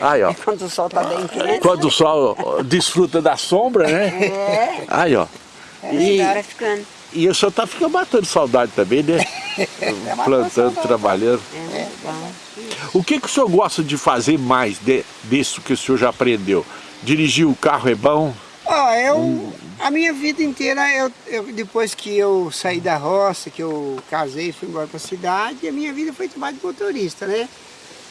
[SPEAKER 1] Aí, ó.
[SPEAKER 2] Quando o sol tá bem quente.
[SPEAKER 1] Quando o sol desfruta da sombra, né?
[SPEAKER 2] É,
[SPEAKER 1] Aí, ó. E,
[SPEAKER 2] agora ficando.
[SPEAKER 1] e o senhor tá ficando matando saudade também, né? Plantando, trabalhando.
[SPEAKER 2] É, bom.
[SPEAKER 1] O que, que o senhor gosta de fazer mais de, disso que o senhor já aprendeu? Dirigir o carro é bom?
[SPEAKER 3] Ó, eu, a minha vida inteira, eu, eu- depois que eu saí da roça, que eu casei fui embora para a cidade, a minha vida foi trabalho de motorista, né?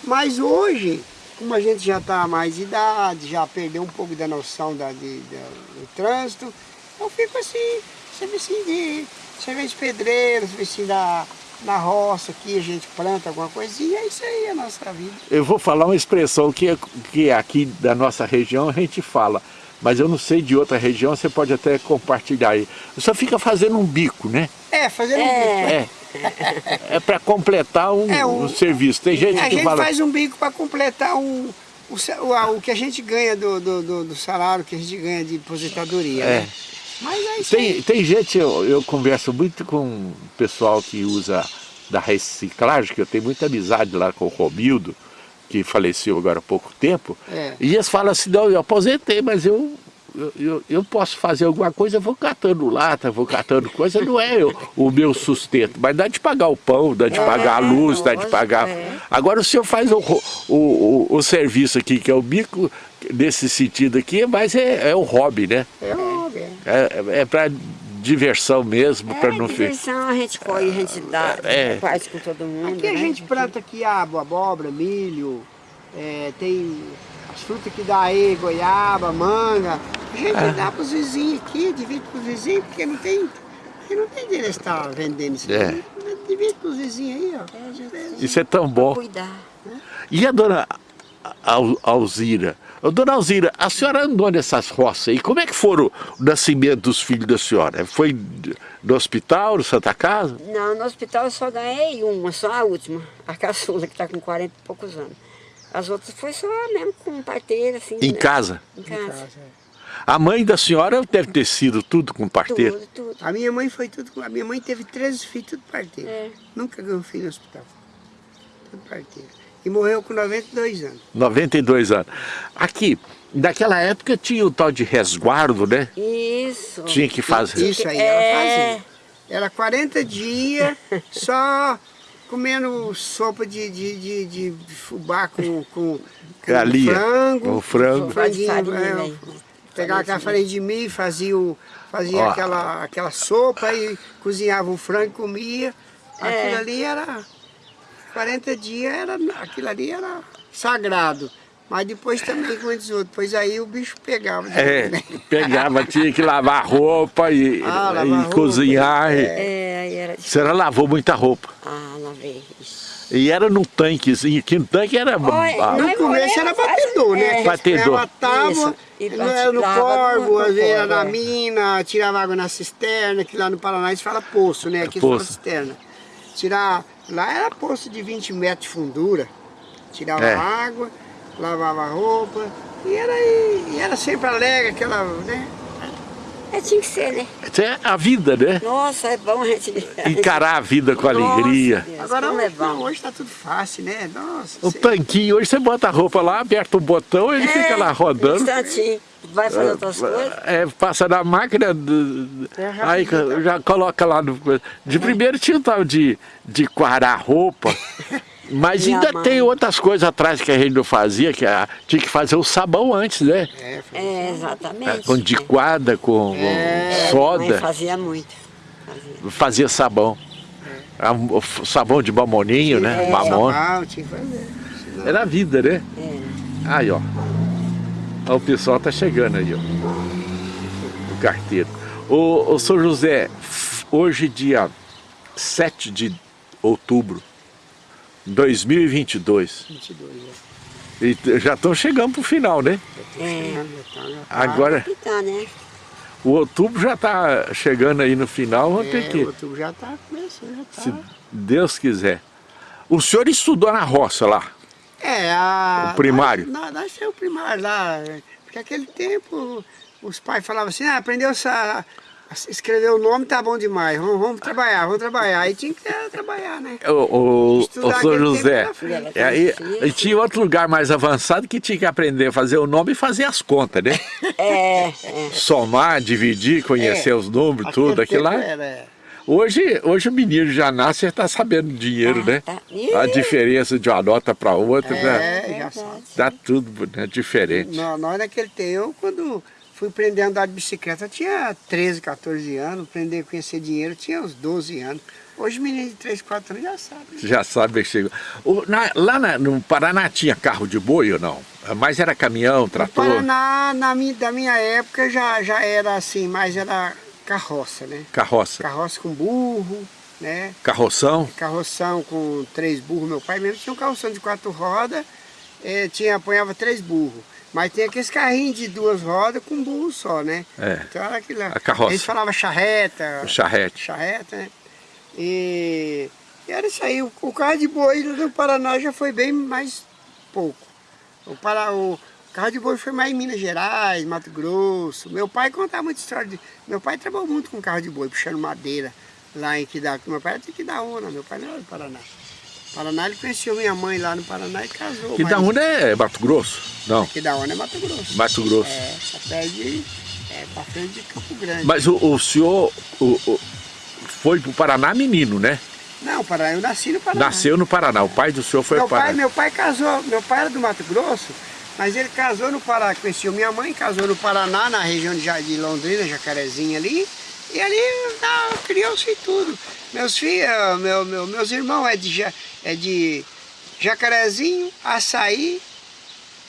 [SPEAKER 3] Mas hoje, como a gente já está mais de idade, já perdeu um pouco da noção da, de- da- do trânsito, eu fico assim, serviço de serviço pedreiro, serviço da, na roça aqui, a gente planta alguma coisinha, é isso aí a nossa vida.
[SPEAKER 1] Eu vou falar uma expressão que, que aqui da nossa região a gente fala, mas eu não sei de outra região, você pode até compartilhar aí. Você fica fazendo um bico, né?
[SPEAKER 3] É, fazendo um
[SPEAKER 2] É.
[SPEAKER 3] bico.
[SPEAKER 1] É. É para completar um,
[SPEAKER 3] É, um-
[SPEAKER 1] um serviço. Tem gente
[SPEAKER 3] a
[SPEAKER 1] que
[SPEAKER 3] gente
[SPEAKER 1] fala.
[SPEAKER 3] faz um bico para completar um, o, o, o que a gente ganha do, do, do- do salário, que a gente ganha de aposentadoria.
[SPEAKER 1] É.
[SPEAKER 3] Né? Mas é isso
[SPEAKER 1] Tem, tem gente, eu, eu converso muito com o pessoal que usa da reciclagem, que eu tenho muita amizade lá com o Romildo, que faleceu agora há pouco tempo,
[SPEAKER 3] É.
[SPEAKER 1] e eles falam assim, não, eu aposentei, mas eu, eu, eu, posso fazer alguma coisa, eu vou catando lata, vou catando coisa, não é eu- o meu sustento, mas dá de pagar o pão, dá de
[SPEAKER 2] É,
[SPEAKER 1] pagar a luz, dá de pagar...
[SPEAKER 2] é.
[SPEAKER 1] Agora o senhor faz o, o, o, o serviço aqui, que é o bico, nesse sentido aqui, mas é, é o hobby, né?
[SPEAKER 3] É óbvio. é.
[SPEAKER 1] É, é para diversão mesmo,
[SPEAKER 2] É,
[SPEAKER 1] para não ficar.
[SPEAKER 2] diversão, a gente colhe, a gente dá,
[SPEAKER 1] É.
[SPEAKER 2] faz com todo mundo.
[SPEAKER 3] Aqui a
[SPEAKER 2] né?
[SPEAKER 3] gente planta quiabo, abóbora, milho, é, tem as frutas que dá aí, goiaba, manga. A gente
[SPEAKER 1] É.
[SPEAKER 3] dá para os vizinhos aqui, divide para os vizinhos, porque não tem, porque não tem direito de estar vendendo isso
[SPEAKER 1] É.
[SPEAKER 3] aqui. Divide para os vizinhos aí, ó.
[SPEAKER 2] É, gente,
[SPEAKER 1] Isso é tão bom.
[SPEAKER 2] Cuidar.
[SPEAKER 1] E a dona Al- Alzira? Ô, dona Alzira, a senhora andou nessas roças aí, como é que foram o nascimento dos filhos da senhora? Foi no hospital, no Santa Casa?
[SPEAKER 2] Não, no hospital eu só ganhei uma, só a última, a caçula, que está com 40 e poucos anos. As outras foi só mesmo com parteira, assim.
[SPEAKER 1] Em
[SPEAKER 2] né?
[SPEAKER 1] casa?
[SPEAKER 2] Em
[SPEAKER 3] Em
[SPEAKER 2] casa.
[SPEAKER 3] é.
[SPEAKER 1] A mãe da senhora deve ter sido tudo com parteiro?
[SPEAKER 2] Tudo, tudo.
[SPEAKER 3] A minha mãe foi tudo. A minha mãe teve 13 filhos, tudo parteiro.
[SPEAKER 2] É.
[SPEAKER 3] Nunca ganhou filho no hospital. Tudo parteiro. E morreu com 92 anos.
[SPEAKER 1] 92 anos. Aqui, naquela época tinha o tal de resguardo, né?
[SPEAKER 2] Isso.
[SPEAKER 1] Tinha que fazer.
[SPEAKER 3] Isso aí
[SPEAKER 2] É.
[SPEAKER 3] ela fazia. Era 40 dias só comendo sopa de, de, de, de fubá com, com, com
[SPEAKER 1] Galinha,
[SPEAKER 3] frango.
[SPEAKER 1] com frango.
[SPEAKER 3] franguinho,
[SPEAKER 2] Farinha,
[SPEAKER 3] é,
[SPEAKER 2] né?
[SPEAKER 3] Pegava aquela farinha de milho, fazia, o, fazia
[SPEAKER 1] Ó.
[SPEAKER 3] aquela, aquela sopa e cozinhava o frango e comia. Aquilo
[SPEAKER 2] É.
[SPEAKER 3] ali era 40 dias, era, aquilo ali era sagrado. Mas depois também, como diz outro, depois aí o bicho pegava.
[SPEAKER 1] É,
[SPEAKER 3] né?
[SPEAKER 1] pegava, tinha que lavar roupa e,
[SPEAKER 3] Ah, lavar
[SPEAKER 1] e
[SPEAKER 3] roupa,
[SPEAKER 1] cozinhar. e-
[SPEAKER 2] É, aí era...
[SPEAKER 1] A senhora lavou muita roupa.
[SPEAKER 2] Ah, lavei.
[SPEAKER 1] E era num tanquezinho, que no tanque era... Ah,
[SPEAKER 2] não
[SPEAKER 3] No começo era batedor, né?
[SPEAKER 2] É.
[SPEAKER 1] Batedor.
[SPEAKER 3] Ela tava,
[SPEAKER 2] Isso. E
[SPEAKER 3] no, era no corvo,
[SPEAKER 2] no- no
[SPEAKER 3] às vezes era
[SPEAKER 2] corvo,
[SPEAKER 3] na
[SPEAKER 2] é.
[SPEAKER 3] mina, tirava água na cisterna, que lá no Paraná eles falam poço, né? Aqui falam
[SPEAKER 1] Poço.
[SPEAKER 3] cisterna. Tirar, lá era poço de 20 metros de fundura. Tirava
[SPEAKER 1] É.
[SPEAKER 3] água, lavava a roupa, e era, e era sempre alegre, aquela, né?
[SPEAKER 2] É, tinha que ser, né?
[SPEAKER 1] É a vida, né?
[SPEAKER 2] Nossa, é bom a gente...
[SPEAKER 1] Encarar a vida com alegria.
[SPEAKER 2] Nossa, Deus,
[SPEAKER 3] Agora
[SPEAKER 2] como é
[SPEAKER 3] hoje,
[SPEAKER 2] bom.
[SPEAKER 3] hoje tá tudo fácil, né? Nossa,
[SPEAKER 1] O tanquinho, hoje você bota a roupa lá, aperta o botão, ele fica lá
[SPEAKER 2] Um
[SPEAKER 1] rodando.
[SPEAKER 2] instantinho. Vai fazer outras coisas.
[SPEAKER 1] É, passa na máquina, do-
[SPEAKER 3] É
[SPEAKER 1] aí
[SPEAKER 3] rapidinho,
[SPEAKER 1] já coloca lá no. De primeiro tinha o tal de, de quarar roupa, mas
[SPEAKER 2] Minha
[SPEAKER 1] ainda
[SPEAKER 2] mãe.
[SPEAKER 1] tem outras coisas atrás que a gente não fazia, que a- tinha que fazer o sabão antes, né?
[SPEAKER 3] É,
[SPEAKER 2] É, exatamente.
[SPEAKER 1] Com diquada, com, com
[SPEAKER 2] É,
[SPEAKER 1] soda,
[SPEAKER 2] fazia muito. Fazia.
[SPEAKER 1] fazia sabão. Ah, f- Sabão de mamoninho, né?
[SPEAKER 2] É.
[SPEAKER 3] Sabão, tinha que fazer.
[SPEAKER 1] Era a vida, né?
[SPEAKER 2] É.
[SPEAKER 1] Aí, ó. Ó, O pessoal tá chegando aí, ó. O carteiro. Ô, ô São José, hoje dia 7 de outubro de 2022.
[SPEAKER 3] 22, né?
[SPEAKER 1] E já estão chegando pro final, né?
[SPEAKER 2] É.
[SPEAKER 1] Agora,
[SPEAKER 2] tá, né?
[SPEAKER 1] O outubro já está chegando aí no final, vamos
[SPEAKER 3] É,
[SPEAKER 1] ter que...
[SPEAKER 3] outubro já está começando, já
[SPEAKER 1] Se
[SPEAKER 3] está.
[SPEAKER 1] Deus quiser. O senhor estudou na roça lá?
[SPEAKER 3] É, a...
[SPEAKER 1] O primário?
[SPEAKER 3] Nós, nós temos o primário lá, porque aquele tempo os pais falavam assim, ah, aprendeu a, a escrever o nome, tá bom demais, vamos, vamos trabalhar, vamos trabalhar. Aí tinha que trabalhar, né?
[SPEAKER 1] O, o, o
[SPEAKER 3] Estudar
[SPEAKER 1] José,
[SPEAKER 3] frente.
[SPEAKER 1] e aí,
[SPEAKER 2] Difícil.
[SPEAKER 1] e tinha outro lugar mais avançado que tinha que aprender a fazer o nome e fazer as contas, né?
[SPEAKER 2] É, é.
[SPEAKER 1] Somar, dividir, conhecer
[SPEAKER 3] É.
[SPEAKER 1] os números, tudo, aquilo lá.
[SPEAKER 3] Era, é.
[SPEAKER 1] Hoje, hoje o menino já nasce e está sabendo dinheiro,
[SPEAKER 2] Tá,
[SPEAKER 1] né?
[SPEAKER 2] tá.
[SPEAKER 1] A diferença de uma nota para outra, né?
[SPEAKER 3] É, já sabe.
[SPEAKER 1] Dá tudo né, diferente.
[SPEAKER 3] Nó- Nós naquele tempo, eu quando fui aprender a andar de bicicleta, tinha 13, 14 anos, aprender a conhecer dinheiro, tinha uns 12 anos. Hoje menino de 3, 4 anos já sabe.
[SPEAKER 1] Já sabe que chegou. O- na- lá na- no Paraná tinha carro de boi ou não? Mas era caminhão,
[SPEAKER 3] No
[SPEAKER 1] trator?
[SPEAKER 3] Paraná, na minha, da minha época, já, já era assim, mas era carroça, né?
[SPEAKER 1] Carroça.
[SPEAKER 3] Carroça com burro, né?
[SPEAKER 1] Carroção?
[SPEAKER 3] Carroção com três burros. Meu pai mesmo tinha um carroção de quatro rodas, eh, tinha, apanhava três burros. Mas tem aqueles carrinhos de duas rodas com burro só, né?
[SPEAKER 1] É.
[SPEAKER 3] Então era aquilo lá.
[SPEAKER 1] A carroça.
[SPEAKER 3] Eles falavam charreta.
[SPEAKER 1] O charrete.
[SPEAKER 3] Charreta, né? E, e era isso aí. O, o carro de boi no Paraná já foi bem mais pouco. O, para, o carro de boi foi mais em Minas Gerais, Mato Grosso. Meu pai contava muita história. De, meu pai trabalhou muito com carro de boi, puxando madeira lá em Quidá. Meu pai era de Quidaúna, meu pai não era do Paraná. Paraná, ele conheceu minha mãe lá no Paraná e casou.
[SPEAKER 1] Que da
[SPEAKER 3] mas-
[SPEAKER 1] é Mato Grosso? Não,
[SPEAKER 3] Quidaúna é Mato Grosso.
[SPEAKER 1] Mato Grosso.
[SPEAKER 3] É, perto de, é, pra frente de Campo Grande.
[SPEAKER 1] Mas o, o senhor o, o- foi pro Paraná menino, né?
[SPEAKER 3] Não, Paraná, eu nasci no Paraná.
[SPEAKER 1] Nasceu no Paraná. O pai do senhor foi
[SPEAKER 3] meu pai,
[SPEAKER 1] Paraná.
[SPEAKER 3] meu pai casou, meu pai era do Mato Grosso, mas ele casou no Paraná, conheceu minha mãe, casou no Paraná, na região de, Londrina, Jacarezinho ali, e ali ah, criou-se tudo. Meus filhos, meu, meu- meus irmãos é de, é de Jacarezinho, Açaí,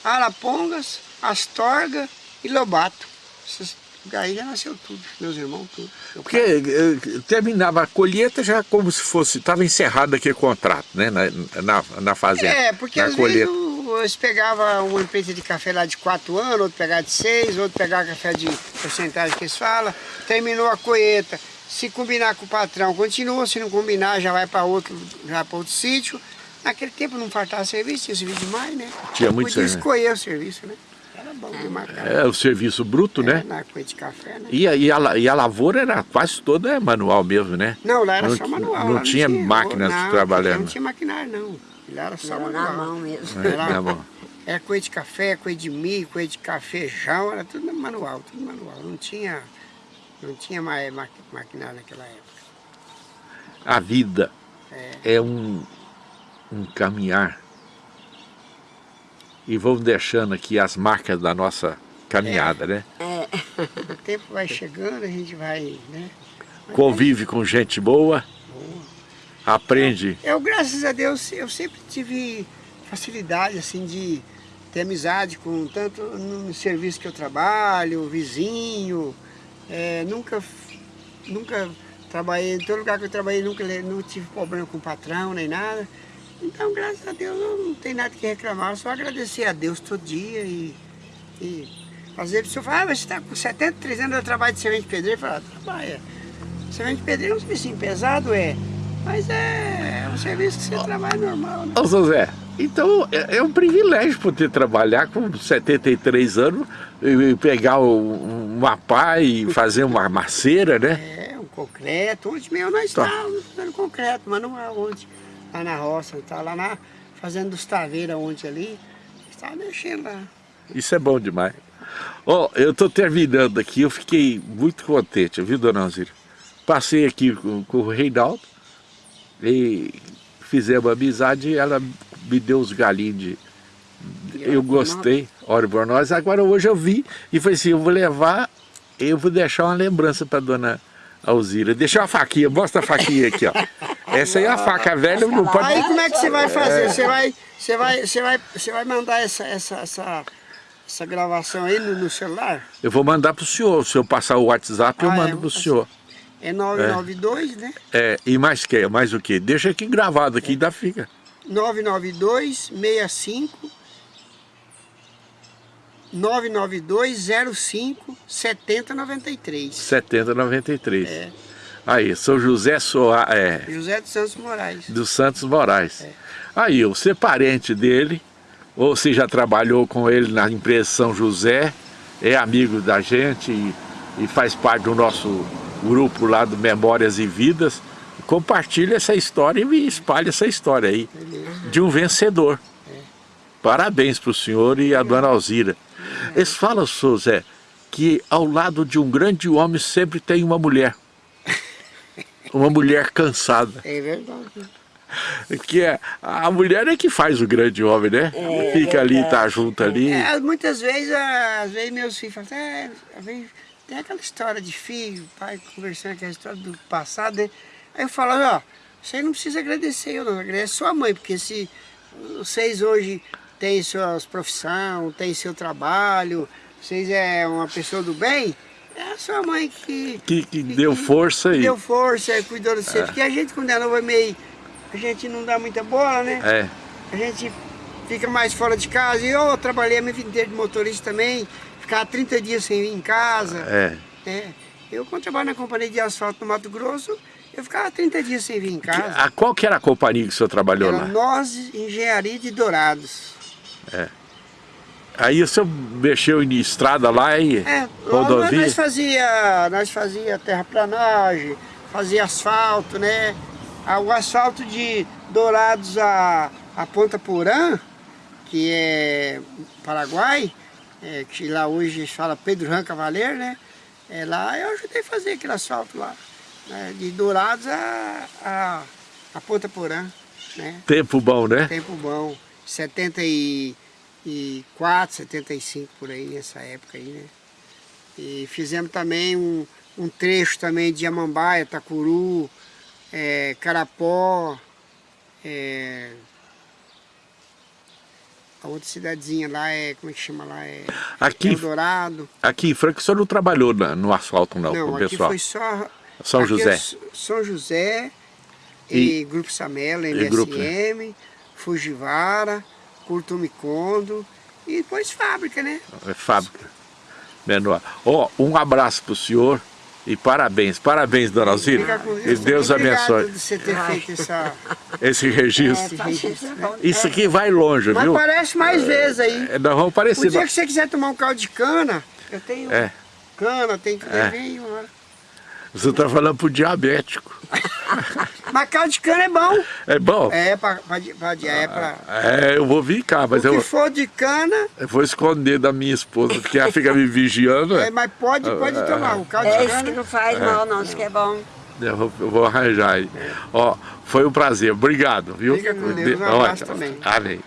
[SPEAKER 3] Arapongas, Astorga e Lobato. Esses lugares aí já nasceu tudo, meus irmãos tudo.
[SPEAKER 1] Porque
[SPEAKER 3] pai-
[SPEAKER 1] eh, terminava a colheita já como se fosse, estava encerrado aquele contrato, né? Na, na, na fazenda.
[SPEAKER 3] É, porque
[SPEAKER 1] na
[SPEAKER 3] às
[SPEAKER 1] colheita.
[SPEAKER 3] vezes eles pegavam uma empresa de café lá de 4 anos, outro pegava de 6, outro pegava café de porcentagem que eles falam, terminou a colheita. Se combinar com o patrão, continua, se não combinar, já vai para outro, já para outro sítio. Naquele tempo não faltava serviço, tinha serviço demais, né?
[SPEAKER 1] Tinha muito
[SPEAKER 3] Podia
[SPEAKER 1] serviço.
[SPEAKER 3] escolher o serviço, né? Era bom demais, cara.
[SPEAKER 1] É, o serviço bruto, né?
[SPEAKER 3] Na colheita de café, né?
[SPEAKER 1] E a, e, a, e a lavoura era quase toda manual mesmo, né?
[SPEAKER 3] Não, lá era
[SPEAKER 1] Não
[SPEAKER 3] só manual.
[SPEAKER 1] não
[SPEAKER 3] lá
[SPEAKER 1] tinha máquinas
[SPEAKER 3] não,
[SPEAKER 1] trabalhando.
[SPEAKER 3] Não tinha maquinário, não. Lá era só
[SPEAKER 2] Era
[SPEAKER 3] manual.
[SPEAKER 2] na mão mesmo.
[SPEAKER 1] É,
[SPEAKER 3] Era-
[SPEAKER 1] tá bom.
[SPEAKER 3] Era coisa de café, coisa de milho, coisa de cafejão, era tudo manual, tudo manual. Não tinha, não tinha mais ma- maquinário naquela época.
[SPEAKER 1] A vida é, um, um caminhar. E vamos deixando aqui as marcas da nossa caminhada, né?
[SPEAKER 2] É.
[SPEAKER 3] O tempo vai chegando, a gente vai, né?
[SPEAKER 1] Convive com gente boa, aprende.
[SPEAKER 3] Eu, graças a Deus, eu sempre tive facilidade, assim, de ter amizade com tanto no serviço que eu trabalho, vizinho, é, nunca, nunca trabalhei, em todo lugar que eu trabalhei, nunca não tive problema com o patrão, nem nada. Então, graças a Deus, eu não tenho nada que reclamar, só agradecer a Deus todo dia e, e às vezes a pessoa fala, ah, você está com 73 anos, eu trabalho de servente pedreiro, eu falo, ah, trabalha. Servente pedreiro é um serviço pesado, é, mas é, é um serviço que você trabalha normal, né?
[SPEAKER 1] Ô José, então é, é um privilégio poder trabalhar com 73 anos e pegar o- uma pá e fazer uma maceira, né?
[SPEAKER 3] É, um concreto. Ontem mesmo nós
[SPEAKER 1] Tá.
[SPEAKER 3] estávamos fazendo concreto, manual ontem. Lá na roça, tá lá na fazendo dos taveiras ontem ali. Estava mexendo lá.
[SPEAKER 1] Isso é bom demais. Ó, eu tô terminando aqui, eu fiquei muito contente, viu, dona Alzira? Passei aqui com, com o Reinaldo e fizemos amizade e ela me deu os galinhos de... Eu gostei, ora por nós. Agora hoje eu vi e falei assim, eu vou levar, eu vou deixar uma lembrança para dona Alzira. Deixa uma faquinha, mostra a faquinha aqui, ó. Essa aí é a faca velha, não pode...
[SPEAKER 3] Aí como é que você vai fazer? Você vai, você vai, você vai, você vai mandar essa, essa, essa, essa gravação aí no, no celular?
[SPEAKER 1] Eu vou mandar pro senhor, se eu passar o WhatsApp eu
[SPEAKER 3] Ah, é,
[SPEAKER 1] mando pro
[SPEAKER 3] passar.
[SPEAKER 1] senhor.
[SPEAKER 3] É 992, né?
[SPEAKER 1] É, e mais que? Mais o quê? Deixa aqui gravado aqui, ainda fica.
[SPEAKER 3] 992 65 99205-7093.
[SPEAKER 1] 7093.
[SPEAKER 3] É.
[SPEAKER 1] Aí, São José Soa, é,
[SPEAKER 3] José dos Santos Moraes.
[SPEAKER 1] dos Santos Moraes.
[SPEAKER 3] É.
[SPEAKER 1] Aí, você é parente dele, ou você já trabalhou com ele na empresa São José, é amigo da gente e, e faz parte do nosso grupo lá do Memórias e Vidas, compartilha essa história e espalha essa história aí, de um vencedor. Parabéns para o senhor e a dona Alzira. Eles falam, senhor Zé, que ao lado de um grande homem sempre tem uma mulher. Uma mulher cansada.
[SPEAKER 3] É verdade.
[SPEAKER 1] Que é, a mulher é que faz o grande homem, né? Fica ali, tá junto ali.
[SPEAKER 3] É, muitas vezes, às vezes meus filhos falam, é, às vezes tem aquela história de filho, pai conversando aquela história do passado, né? Aí eu falo, ó, você não precisa agradecer eu não, agradece sua mãe, porque se vocês hoje têm suas profissão, têm seu trabalho, vocês é uma pessoa do bem, é a sua mãe que...
[SPEAKER 1] Que, que deu força aí.
[SPEAKER 3] Deu força, cuidou de você, porque a gente quando é novo é meio... A gente não dá muita bola, né?
[SPEAKER 1] É,
[SPEAKER 3] A gente fica mais fora de casa. E eu trabalhei a minha vida inteira de motorista também, ficava 30 dias sem vir em casa.
[SPEAKER 1] é.
[SPEAKER 3] né? Eu, quando trabalho na companhia de asfalto no Mato Grosso, eu ficava 30 dias sem vir em casa.
[SPEAKER 1] A, qual que era a companhia que o senhor trabalhou
[SPEAKER 3] Era
[SPEAKER 1] lá?
[SPEAKER 3] Nós Engenharia de Dourados.
[SPEAKER 1] Aí o senhor mexeu em estrada lá e
[SPEAKER 3] É,
[SPEAKER 1] rodovia?
[SPEAKER 3] nós fazia, nós fazia terraplanagem, fazia asfalto, né? Ah, O asfalto de Dourados a, a Ponta Porã, que é Paraguai, é, que lá hoje a gente fala Pedro Ran Cavaleiro, né? É, lá eu ajudei a fazer aquele asfalto lá, né? de Dourados a, a, a Ponta Porã, né?
[SPEAKER 1] Tempo bom, né?
[SPEAKER 3] Tempo bom, 74, 75 por aí, nessa época aí, né? E fizemos também um, um trecho também de Amambaia, Tacuru, é, Carapó, é, a outra cidadezinha lá é, como é que chama lá? É
[SPEAKER 1] Aqui,
[SPEAKER 3] Eldorado.
[SPEAKER 1] aqui em Franca o senhor não trabalhou na- no asfalto não,
[SPEAKER 3] Não,
[SPEAKER 1] com o
[SPEAKER 3] aqui
[SPEAKER 1] pessoal?
[SPEAKER 3] foi só...
[SPEAKER 1] São
[SPEAKER 3] aqui é
[SPEAKER 1] José.
[SPEAKER 3] São José e,
[SPEAKER 1] E-
[SPEAKER 3] Grupo Samelo,
[SPEAKER 1] e Grupo,
[SPEAKER 3] MSM, Fujivara, Curtume Kondo e depois fábrica, né?
[SPEAKER 1] É fábrica menor. Ó, um abraço pro senhor e parabéns. Parabéns, dona Alzira. E Deus abençoe
[SPEAKER 3] de você ter feito essa...
[SPEAKER 1] esse registro.
[SPEAKER 2] É, paciência é bom.
[SPEAKER 1] Isso aqui vai longe,
[SPEAKER 3] Mas
[SPEAKER 1] viu?
[SPEAKER 3] parece mais vezes aí.
[SPEAKER 1] É, Nós vamos
[SPEAKER 3] O
[SPEAKER 1] parecer.
[SPEAKER 3] dia que você quiser tomar um caldo de cana, eu tenho
[SPEAKER 1] É,
[SPEAKER 3] cana, tem tudo
[SPEAKER 1] É.
[SPEAKER 3] vem.
[SPEAKER 1] Você tá falando pro diabético.
[SPEAKER 3] Mas caldo de cana é bom.
[SPEAKER 1] É bom?
[SPEAKER 3] É, pra, pra, pra, é pra,
[SPEAKER 1] É, eu vou vir cá, mas
[SPEAKER 3] o que
[SPEAKER 1] eu,
[SPEAKER 3] for de cana,
[SPEAKER 1] eu vou esconder da minha esposa, porque ela fica me vigiando.
[SPEAKER 3] é, mas pode, pode tomar. O caldo
[SPEAKER 2] É
[SPEAKER 3] de
[SPEAKER 2] isso que
[SPEAKER 3] cana...
[SPEAKER 2] não faz mal não, isso que é bom.
[SPEAKER 1] Eu vou, eu vou arranjar aí. Ó, foi um prazer. Obrigado, viu?
[SPEAKER 3] Fica com Deus, um abraço também.
[SPEAKER 1] Amém.